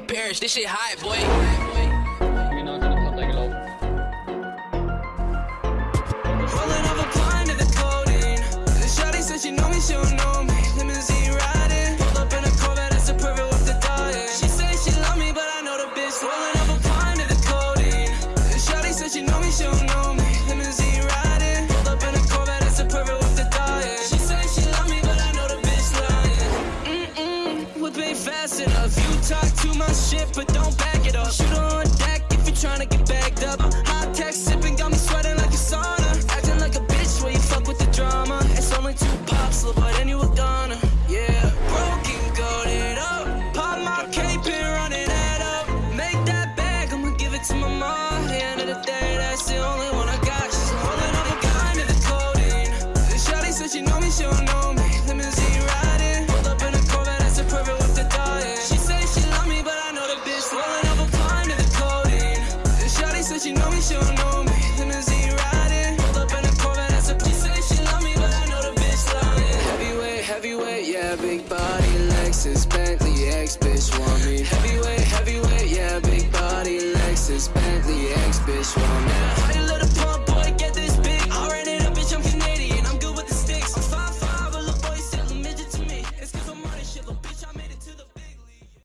perish. This shit hot, boy. confessing of you talk too much shit, but but she know me, she don't know me. Limousine riding, pulled up in a Corvette, that's a piece of. She love me, but I know the bitch lying. Heavyweight, heavyweight, yeah, big body, Lexus, Bentley, ex bitch want me. Heavyweight, heavyweight, yeah, big body, Lexus, Bentley, ex bitch want me. How you pump?